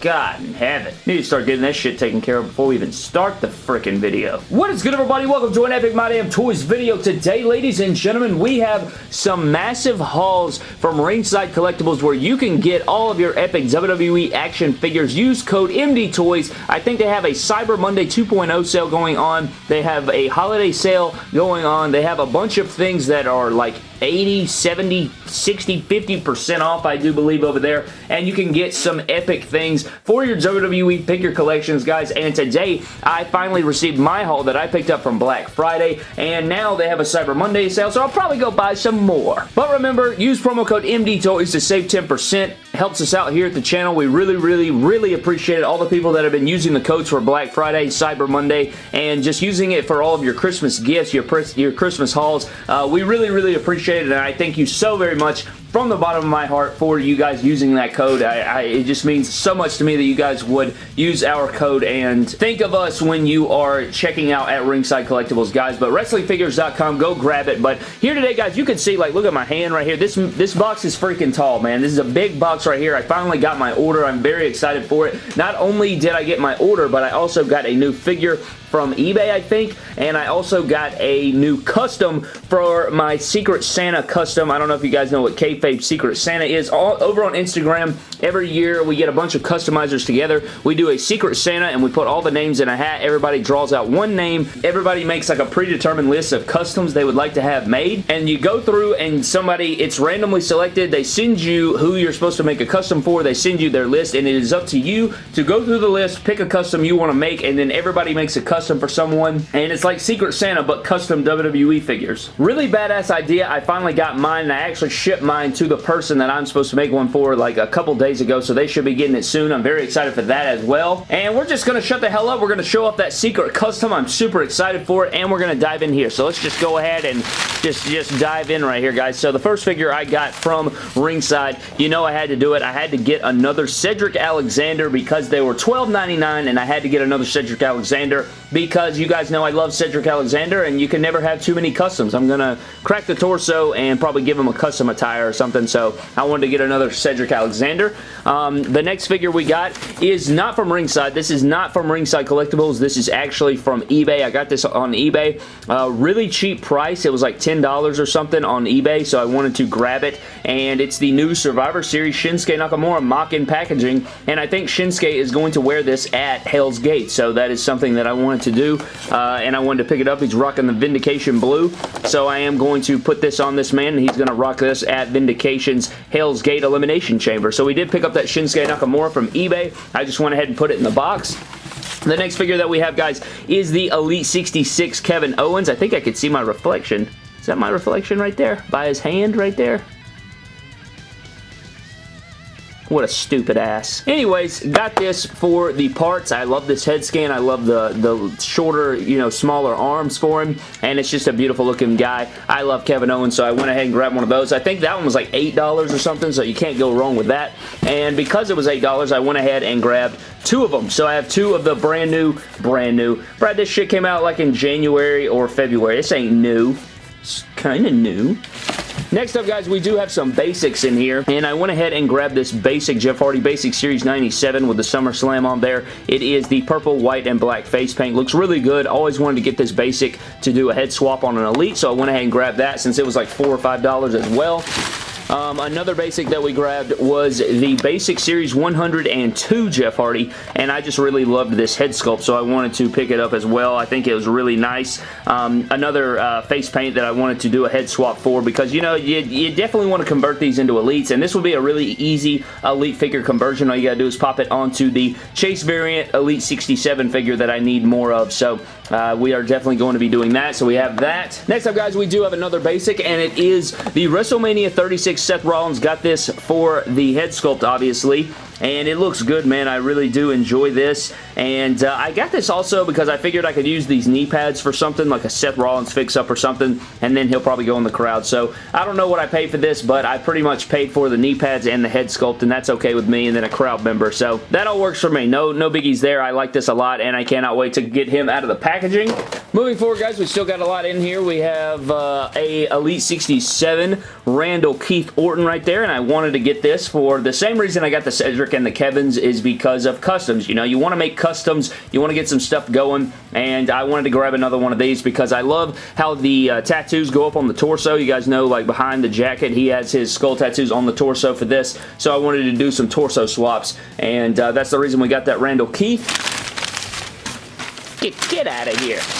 God in heaven. Need to start getting that shit taken care of before we even start the freaking video. What is good, everybody? Welcome to an Epic My Damn Toys video. Today, ladies and gentlemen, we have some massive hauls from Ringside Collectibles where you can get all of your epic WWE action figures. Use code MD Toys. I think they have a Cyber Monday 2.0 sale going on. They have a holiday sale going on. They have a bunch of things that are like 80, 70, 60, 50% off, I do believe, over there. And you can get some epic things for your WWE figure collections, guys. And today, I finally received my haul that I picked up from Black Friday. And now they have a Cyber Monday sale, so I'll probably go buy some more. But remember, use promo code MDTOYS to save 10%. Helps us out here at the channel. We really, really, really appreciate it. All the people that have been using the codes for Black Friday, Cyber Monday, and just using it for all of your Christmas gifts, your, your Christmas hauls. Uh, we really, really appreciate it, and I thank you so very much from the bottom of my heart for you guys using that code. I, I, it just means so much to me that you guys would use our code and think of us when you are checking out at Ringside Collectibles, guys. But WrestlingFigures.com, go grab it. But here today, guys, you can see, like, look at my hand right here. This, this box is freaking tall, man. This is a big box right here. I finally got my order. I'm very excited for it. Not only did I get my order, but I also got a new figure from eBay, I think, and I also got a new custom for my Secret Santa custom. I don't know if you guys know what Kayfabe Secret Santa is. All over on Instagram, every year we get a bunch of customizers together. We do a Secret Santa and we put all the names in a hat. Everybody draws out one name. Everybody makes like a predetermined list of customs they would like to have made, and you go through and somebody, it's randomly selected. They send you who you're supposed to make a custom for. They send you their list, and it is up to you to go through the list, pick a custom you want to make, and then everybody makes a custom for someone, and it's like Secret Santa, but custom WWE figures. Really badass idea. I finally got mine, and I actually shipped mine to the person that I'm supposed to make one for like a couple days ago, so they should be getting it soon. I'm very excited for that as well. And we're just going to shut the hell up. We're going to show off that secret custom. I'm super excited for it, and we're going to dive in here. So let's just go ahead and just, just dive in right here, guys. So the first figure I got from Ringside, you know I had to do it. I had to get another Cedric Alexander because they were $12.99, and I had to get another Cedric Alexander because you guys know I love Cedric Alexander and you can never have too many customs. I'm going to crack the torso and probably give him a custom attire or something, so I wanted to get another Cedric Alexander. Um, the next figure we got is not from Ringside. This is not from Ringside Collectibles. This is actually from eBay. I got this on eBay. Uh, really cheap price. It was like $10 or something on eBay, so I wanted to grab it, and it's the new Survivor Series Shinsuke Nakamura mock-in packaging, and I think Shinsuke is going to wear this at Hell's Gate, so that is something that I wanted to do, uh, and I wanted to pick it up. He's rocking the Vindication Blue, so I am going to put this on this man, he's going to rock this at Vindication's Hell's Gate Elimination Chamber. So we did pick up that Shinsuke Nakamura from eBay. I just went ahead and put it in the box. The next figure that we have, guys, is the Elite 66 Kevin Owens. I think I could see my reflection. Is that my reflection right there? By his hand right there? What a stupid ass. Anyways, got this for the parts. I love this head scan. I love the, the shorter, you know, smaller arms for him. And it's just a beautiful looking guy. I love Kevin Owens, so I went ahead and grabbed one of those. I think that one was like $8 or something, so you can't go wrong with that. And because it was $8, I went ahead and grabbed two of them. So I have two of the brand new, brand new. Brad, this shit came out like in January or February. This ain't new. It's kind of new. Next up, guys, we do have some basics in here, and I went ahead and grabbed this basic Jeff Hardy Basic Series 97 with the SummerSlam on there. It is the purple, white, and black face paint. Looks really good. Always wanted to get this basic to do a head swap on an Elite, so I went ahead and grabbed that since it was like 4 or $5 as well. Um, another basic that we grabbed was the Basic Series 102 Jeff Hardy, and I just really loved this head sculpt, so I wanted to pick it up as well. I think it was really nice. Um, another uh, face paint that I wanted to do a head swap for because, you know, you, you definitely want to convert these into Elites, and this would be a really easy Elite figure conversion. All you got to do is pop it onto the Chase variant Elite 67 figure that I need more of, so uh, we are definitely going to be doing that, so we have that. Next up, guys, we do have another basic, and it is the WrestleMania 36 Seth Rollins got this for the head sculpt, obviously and it looks good, man. I really do enjoy this, and uh, I got this also because I figured I could use these knee pads for something, like a Seth Rollins fix-up or something, and then he'll probably go in the crowd, so I don't know what I paid for this, but I pretty much paid for the knee pads and the head sculpt, and that's okay with me, and then a crowd member, so that all works for me. No, no biggies there. I like this a lot, and I cannot wait to get him out of the packaging. Moving forward, guys, we still got a lot in here. We have uh, a Elite 67 Randall Keith Orton right there, and I wanted to get this for the same reason I got the Cedric and the Kevins is because of customs. You know, you want to make customs, you want to get some stuff going, and I wanted to grab another one of these because I love how the uh, tattoos go up on the torso. You guys know, like, behind the jacket, he has his skull tattoos on the torso for this, so I wanted to do some torso swaps, and uh, that's the reason we got that Randall Keith. Get, get out of here.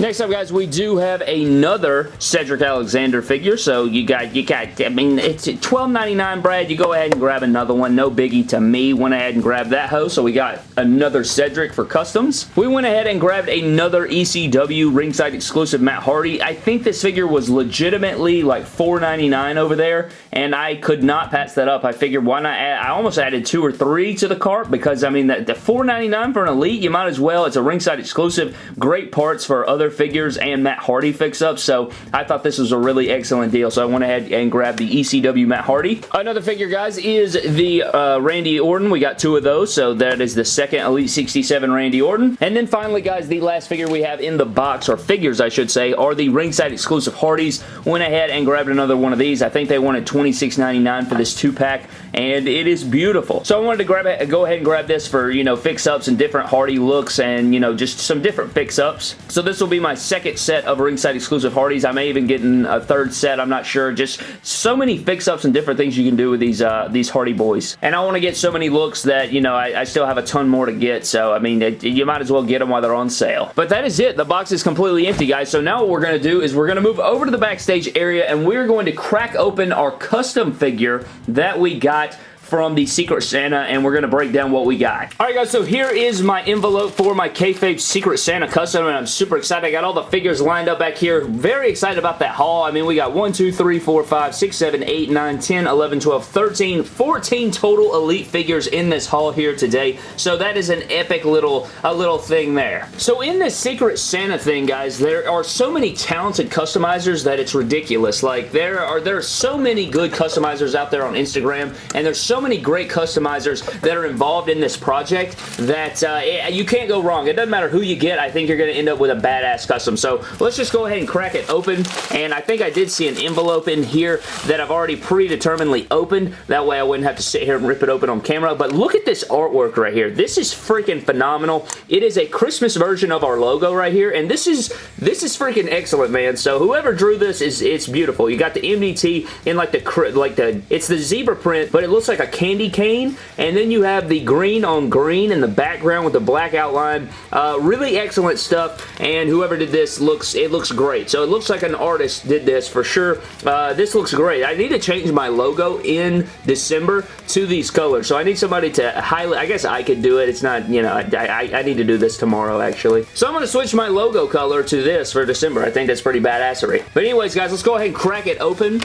Next up, guys, we do have another Cedric Alexander figure. So you got, you got, I mean, it's $12.99, Brad. You go ahead and grab another one. No biggie to me. Went ahead and grabbed that hoe. So we got another Cedric for customs. We went ahead and grabbed another ECW ringside exclusive Matt Hardy. I think this figure was legitimately like $4.99 over there, and I could not pass that up. I figured why not add, I almost added two or three to the cart because, I mean, the, the $4.99 for an Elite, you might as well. It's a ringside exclusive. Great parts for other figures and Matt Hardy fix-ups, so I thought this was a really excellent deal, so I went ahead and grabbed the ECW Matt Hardy. Another figure, guys, is the uh, Randy Orton. We got two of those, so that is the second Elite 67 Randy Orton. And then finally, guys, the last figure we have in the box, or figures, I should say, are the ringside exclusive Hardys. Went ahead and grabbed another one of these. I think they wanted $26.99 for this two-pack, and it is beautiful. So I wanted to grab it, go ahead and grab this for, you know, fix-ups and different Hardy looks and, you know, just some different fix-ups. So this will be my second set of ringside exclusive Hardys. I may even get in a third set. I'm not sure. Just so many fix-ups and different things you can do with these uh, these Hardy boys. And I want to get so many looks that, you know, I, I, still have a ton more to get. So, I mean, it, you might as well get them while they're on sale. But that is it. The box is completely empty, guys. So now what we're going to do is we're going to move over to the backstage area and we're going to crack open our custom figure that we got from the Secret Santa, and we're going to break down what we got. Alright guys, so here is my envelope for my Kayfabe Secret Santa custom, and I'm super excited. I got all the figures lined up back here. Very excited about that haul. I mean, we got 1, 2, 3, 4, 5, 6, 7, 8, 9, 10, 11, 12, 13, 14 total Elite figures in this haul here today. So that is an epic little, a little thing there. So in this Secret Santa thing, guys, there are so many talented customizers that it's ridiculous. Like, there are, there are so many good customizers out there on Instagram, and there's so so many great customizers that are involved in this project that uh, you can't go wrong. It doesn't matter who you get. I think you're going to end up with a badass custom. So let's just go ahead and crack it open. And I think I did see an envelope in here that I've already predeterminedly opened. That way I wouldn't have to sit here and rip it open on camera. But look at this artwork right here. This is freaking phenomenal. It is a Christmas version of our logo right here. And this is this is freaking excellent, man. So whoever drew this is it's beautiful. You got the MDT in like the like the it's the zebra print, but it looks like a candy cane, and then you have the green on green in the background with the black outline. Uh, really excellent stuff, and whoever did this looks, it looks great. So it looks like an artist did this for sure. Uh, this looks great. I need to change my logo in December to these colors, so I need somebody to highlight, I guess I could do it. It's not, you know, I, I, I need to do this tomorrow, actually. So I'm going to switch my logo color to this for December. I think that's pretty badassery. But anyways, guys, let's go ahead and crack it open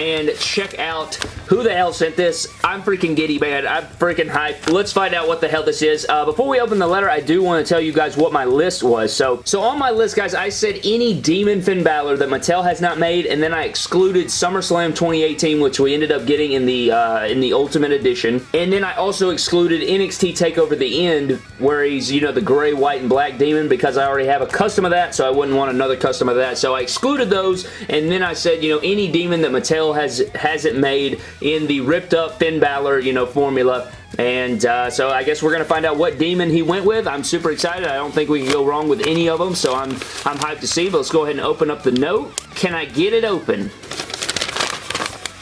and check out who the hell sent this. I'm freaking giddy, man. I'm freaking hyped. Let's find out what the hell this is. Uh, before we open the letter, I do want to tell you guys what my list was. So, so on my list, guys, I said any Demon Finn Balor that Mattel has not made, and then I excluded SummerSlam 2018, which we ended up getting in the uh, in the Ultimate Edition. And then I also excluded NXT TakeOver The End, where he's, you know, the gray, white, and black demon, because I already have a custom of that, so I wouldn't want another custom of that. So I excluded those, and then I said, you know, any demon that Mattel has hasn't made in the ripped up Finn Balor, you know, formula. And uh, so I guess we're going to find out what demon he went with. I'm super excited. I don't think we can go wrong with any of them, so I'm, I'm hyped to see. But let's go ahead and open up the note. Can I get it open?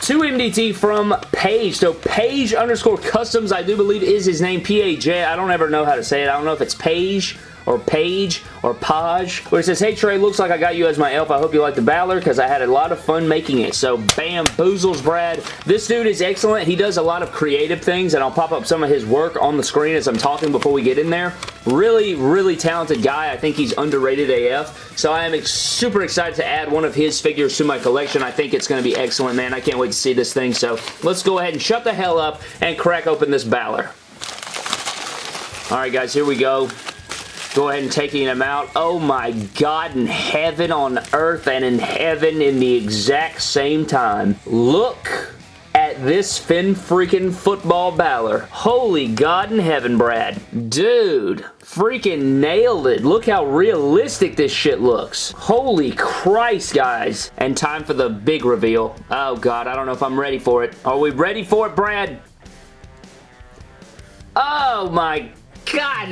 2 MDT from Page. So Page underscore Customs, I do believe is his name, P-A-J. I don't ever know how to say it. I don't know if it's Page or Page or Paj, where it says, Hey Trey, looks like I got you as my elf. I hope you like the Balor because I had a lot of fun making it. So bam, boozles Brad. This dude is excellent. He does a lot of creative things and I'll pop up some of his work on the screen as I'm talking before we get in there. Really, really talented guy. I think he's underrated AF. So I am super excited to add one of his figures to my collection. I think it's going to be excellent, man. I can't wait to see this thing. So let's go ahead and shut the hell up and crack open this Balor. Alright guys, here we go. Go ahead and taking him out. Oh my God, in heaven on earth and in heaven in the exact same time. Look at this Finn freaking football Balor. Holy God in heaven, Brad. Dude, freaking nailed it. Look how realistic this shit looks. Holy Christ, guys. And time for the big reveal. Oh, God, I don't know if I'm ready for it. Are we ready for it, Brad? Oh, my God.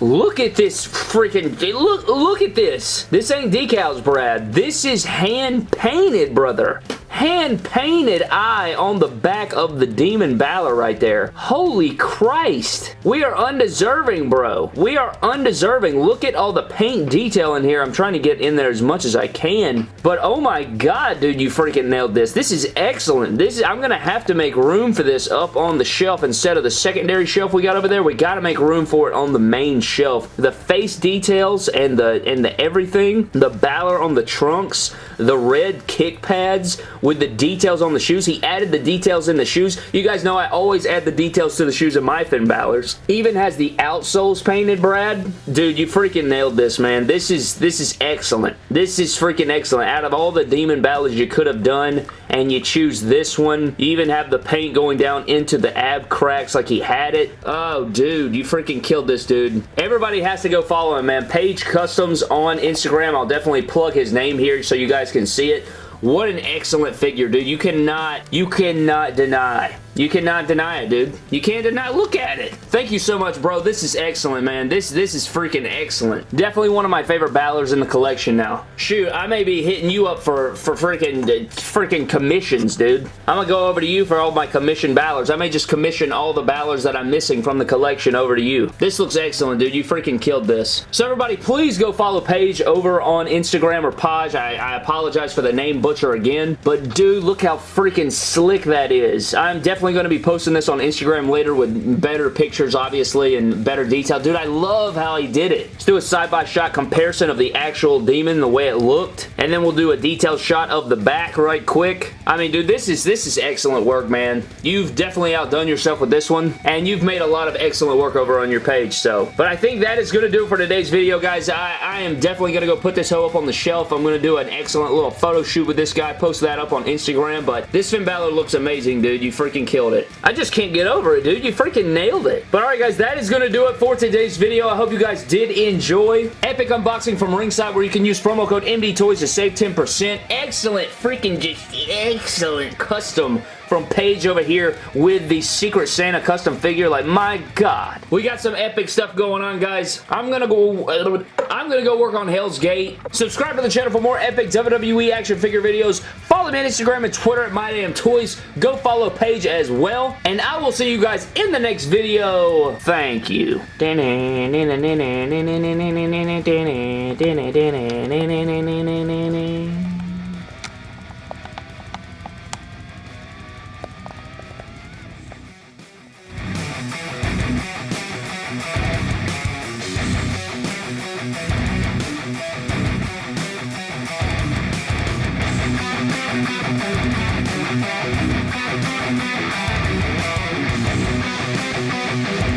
look at this freaking... Look, look at this. This ain't decals, Brad. This is hand-painted, brother hand-painted eye on the back of the Demon Balor right there. Holy Christ. We are undeserving, bro. We are undeserving. Look at all the paint detail in here. I'm trying to get in there as much as I can. But oh my god, dude, you freaking nailed this. This is excellent. This is, I'm going to have to make room for this up on the shelf instead of the secondary shelf we got over there. We got to make room for it on the main shelf. The face details and the, and the everything, the Balor on the trunks, the red kick pads with the details on the shoes. He added the details in the shoes. You guys know I always add the details to the shoes of my Finn Balor's. Even has the outsoles painted, Brad. Dude, you freaking nailed this, man. This is this is excellent. This is freaking excellent. Out of all the Demon Balor's you could have done, and you choose this one, you even have the paint going down into the ab cracks like he had it. Oh, dude, you freaking killed this dude. Everybody has to go follow him, man. Page Customs on Instagram. I'll definitely plug his name here so you guys can see it. What an excellent figure, dude. You cannot, you cannot deny you cannot deny it, dude. You can't deny Look at it. Thank you so much, bro. This is excellent, man. This this is freaking excellent. Definitely one of my favorite Balors in the collection now. Shoot, I may be hitting you up for, for freaking uh, freaking commissions, dude. I'm to go over to you for all my commission Balors. I may just commission all the Balors that I'm missing from the collection over to you. This looks excellent, dude. You freaking killed this. So everybody, please go follow Paige over on Instagram or Paj. I, I apologize for the name butcher again. But dude, look how freaking slick that is. I'm definitely definitely going to be posting this on Instagram later with better pictures, obviously, and better detail. Dude, I love how he did it. Let's do a side-by-shot comparison of the actual demon, the way it looked, and then we'll do a detailed shot of the back right quick. I mean, dude, this is this is excellent work, man. You've definitely outdone yourself with this one, and you've made a lot of excellent work over on your page, so. But I think that is going to do for today's video, guys. I, I am definitely going to go put this hoe up on the shelf. I'm going to do an excellent little photo shoot with this guy, post that up on Instagram, but this Finn Balor looks amazing, dude. You freaking killed it. I just can't get over it, dude. You freaking nailed it. But alright, guys, that is going to do it for today's video. I hope you guys did enjoy. Epic unboxing from Ringside where you can use promo code MDTOYS to save 10%. Excellent, freaking just excellent custom from Paige over here with the Secret Santa custom figure. Like, my God. We got some epic stuff going on, guys. I'm gonna go... Uh, I'm gonna go work on Hell's Gate. Subscribe to the channel for more epic WWE action figure videos. Follow me on Instagram and Twitter at MyDamnToys. Go follow Paige as well. And I will see you guys in the next video. Thank you.